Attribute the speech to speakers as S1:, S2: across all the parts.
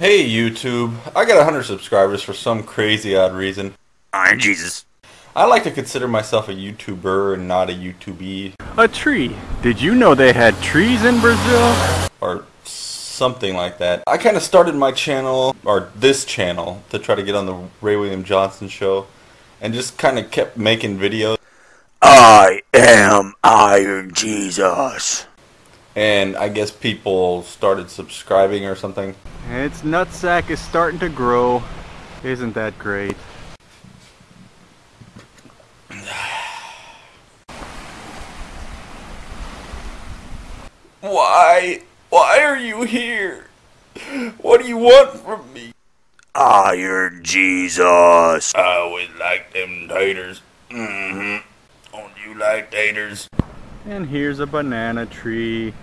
S1: Hey YouTube, I got 100 subscribers for some crazy odd reason.
S2: Iron Jesus.
S1: I like to consider myself a YouTuber and not a YouTubee.
S3: A tree. Did you know they had trees in Brazil?
S1: Or something like that. I kind of started my channel, or this channel, to try to get on the Ray William Johnson show. And just kind of kept making videos.
S2: I am Iron Jesus.
S1: And I guess people started subscribing or something.
S3: Its nutsack is starting to grow. Isn't that great?
S1: Why? Why are you here? What do you want from me?
S2: Iron Jesus.
S1: I always like them taters. Mm-hmm. Don't you like taters?
S3: And here's a banana tree.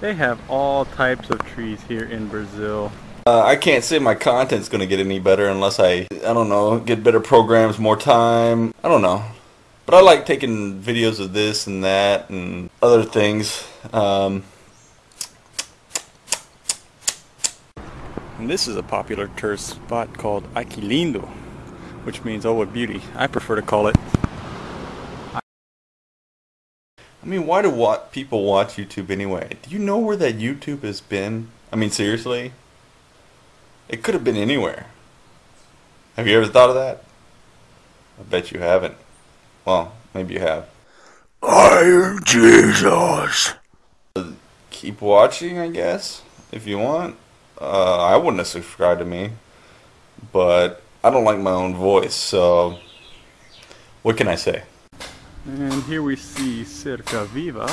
S3: They have all types of trees here in Brazil.
S1: Uh, I can't say my content's gonna get any better unless I, I don't know, get better programs, more time. I don't know. But I like taking videos of this and that and other things. Um,
S3: And this is a popular tourist spot called Aquilindo, which means oh what beauty. I prefer to call it.
S1: I mean, why do what people watch YouTube anyway? Do you know where that YouTube has been? I mean, seriously? It could have been anywhere. Have you ever thought of that? I bet you haven't. Well, maybe you have.
S2: Iron Jesus.
S1: Keep watching, I guess, if you want. Uh, I wouldn't have subscribed to me, but I don't like my own voice, so what can I say?
S3: And here we see Cerca Viva.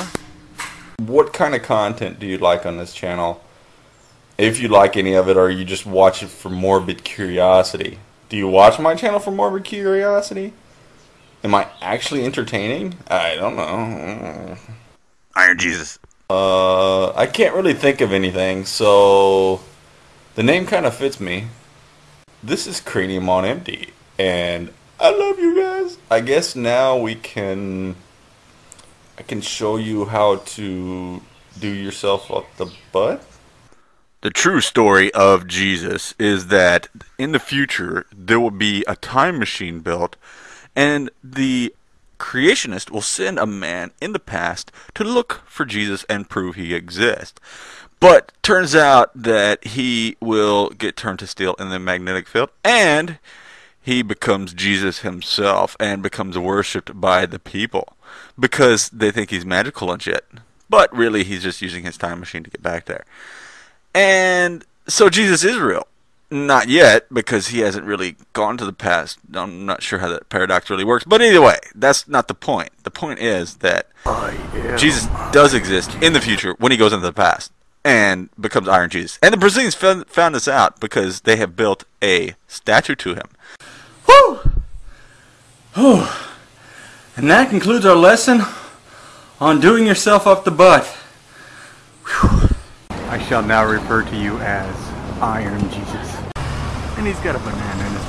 S1: What kind of content do you like on this channel? If you like any of it, or you just watch it for morbid curiosity? Do you watch my channel for morbid curiosity? Am I actually entertaining? I don't know.
S2: Iron Jesus.
S1: Uh, I can't really think of anything, so the name kind of fits me. This is Cranium on Empty, and I love you guys. I guess now we can. I can show you how to do yourself up the butt.
S2: The true story of Jesus is that in the future there will be a time machine built, and the creationist will send a man in the past to look for Jesus and prove he exists. But turns out that he will get turned to steel in the magnetic field and he becomes Jesus himself and becomes worshipped by the people because they think he's magical and shit. But really, he's just using his time machine to get back there. And so Jesus is real. Not yet, because he hasn't really gone to the past. I'm not sure how that paradox really works. But either way, that's not the point. The point is that Jesus does exist in the future when he goes into the past and becomes Iron Jesus. And the Brazilians found, found this out because they have built a statue to him.
S3: Whew! And that concludes our lesson on doing yourself up the butt. Whew. I shall now refer to you as Iron Jesus. And he's got a banana in his